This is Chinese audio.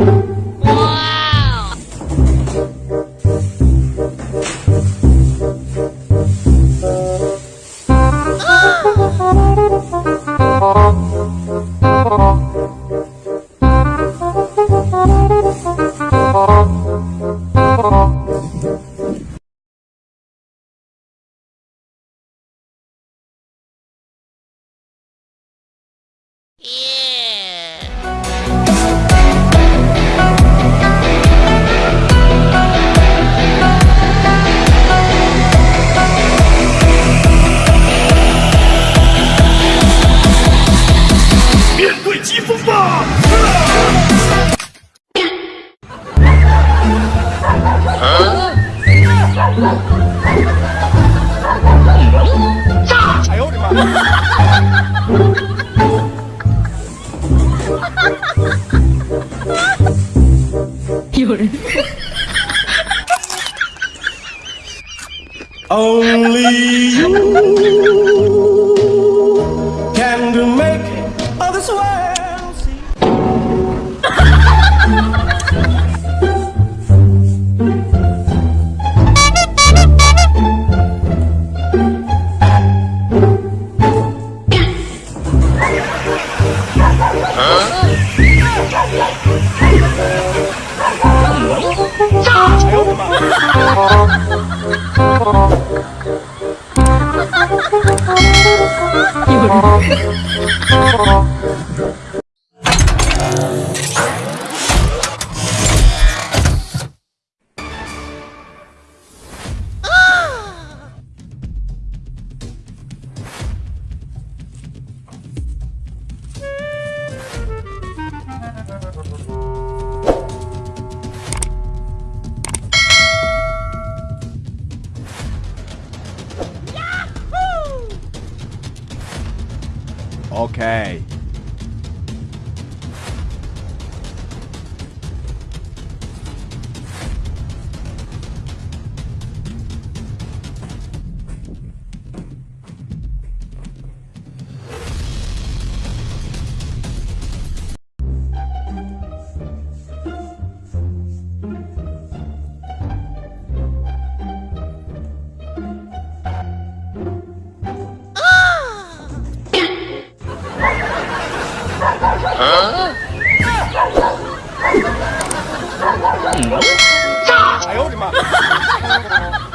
Thank Yeah. 疾风吧！哎呦我的妈！有人，Only you 이걸 Okay. 아, 야, 음. 우리 막.